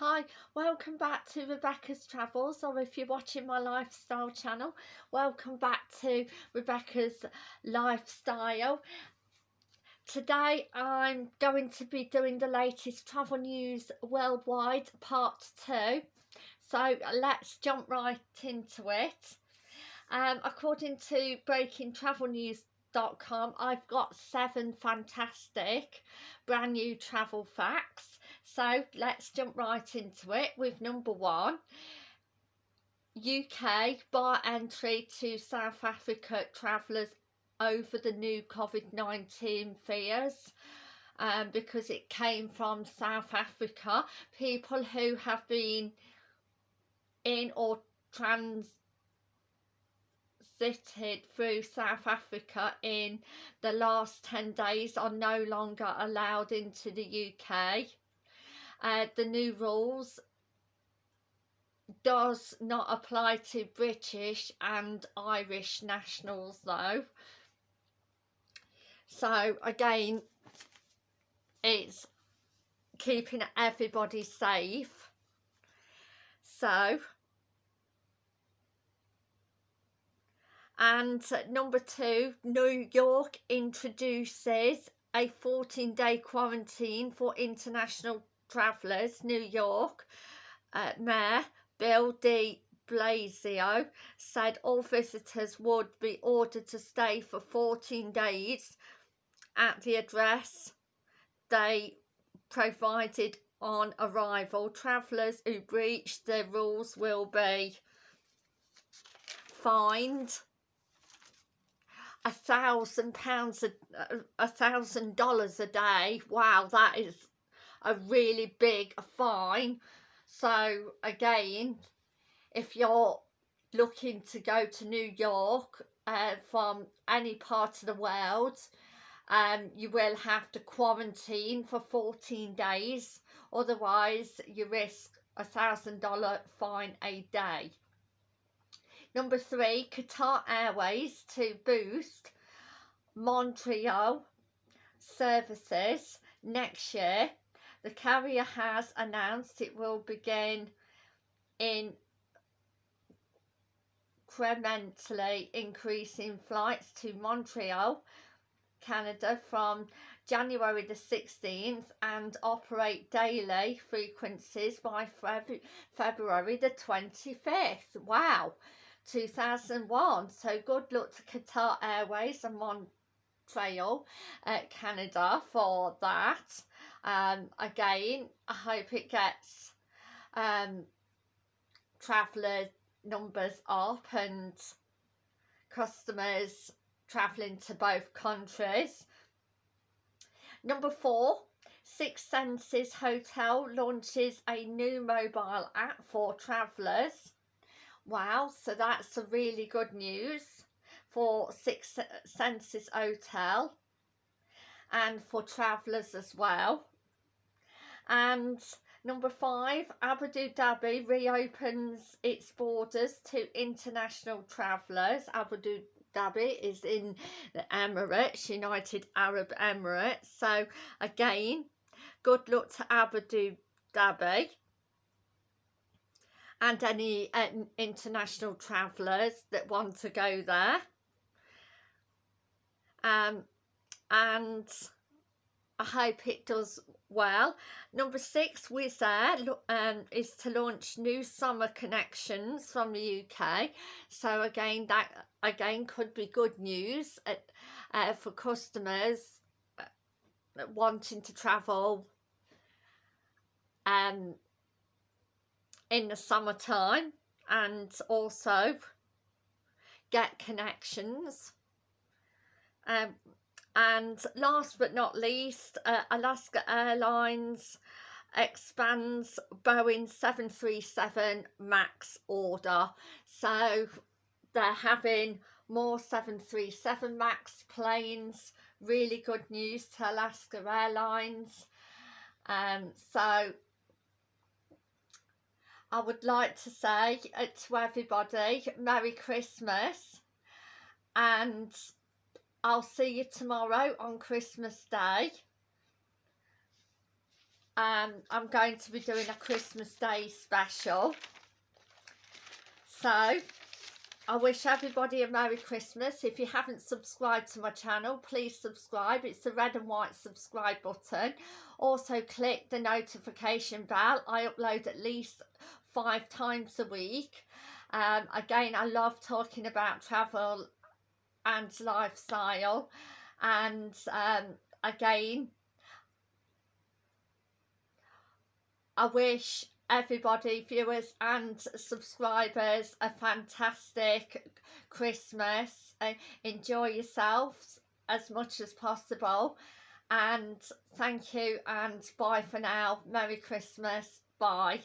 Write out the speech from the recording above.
Hi, welcome back to Rebecca's Travels or if you're watching my lifestyle channel, welcome back to Rebecca's Lifestyle. Today I'm going to be doing the latest travel news worldwide part 2. So let's jump right into it. Um, according to breakingtravelnews.com I've got seven fantastic brand new travel facts so let's jump right into it with number one. UK bar entry to South Africa travellers over the new COVID-19 fears um, because it came from South Africa. People who have been in or transited through South Africa in the last 10 days are no longer allowed into the UK uh, the new rules does not apply to British and Irish nationals though. So again it's keeping everybody safe. So and number two New York introduces a 14 day quarantine for international Travellers, New York, uh, Mayor Bill de Blasio said all visitors would be ordered to stay for 14 days at the address they provided on arrival. Travellers who breach the rules will be fined a thousand pounds a, a thousand dollars a day wow that is a really big fine. So again if you're looking to go to New York uh, from any part of the world um, you will have to quarantine for 14 days. Otherwise you risk a thousand dollar fine a day. Number three Qatar Airways to boost Montreal services next year the carrier has announced it will begin in incrementally increasing flights to Montreal, Canada from January the 16th and operate daily frequencies by February the 25th. Wow, 2001. So good luck to Qatar Airways and Montreal, uh, Canada for that. Um, again I hope it gets um, traveller numbers up and customers travelling to both countries. Number four Six Senses Hotel launches a new mobile app for travellers wow so that's a really good news for Six Senses Hotel and for travellers as well. And number five Abu Dhabi reopens its borders to international travellers. Abu Dhabi is in the Emirates United Arab Emirates. So again good luck to Abu Dhabi and any uh, international travellers that want to go there um, and I hope it does well. Number six, Wizz Air um, is to launch new summer connections from the UK. So again, that again could be good news at, uh, for customers uh, wanting to travel um, in the summertime and also get connections. Um, and last but not least uh, Alaska Airlines expands Boeing 737 MAX order. So they're having more 737 MAX planes. Really good news to Alaska Airlines. Um, so I would like to say uh, to everybody Merry Christmas. And I'll see you tomorrow on Christmas Day. um, I'm going to be doing a Christmas Day special. So, I wish everybody a Merry Christmas. If you haven't subscribed to my channel, please subscribe. It's the red and white subscribe button. Also, click the notification bell. I upload at least five times a week. Um, again, I love talking about travel and lifestyle. And um, again, I wish everybody, viewers and subscribers, a fantastic Christmas. Uh, enjoy yourselves as much as possible. And thank you and bye for now. Merry Christmas. Bye.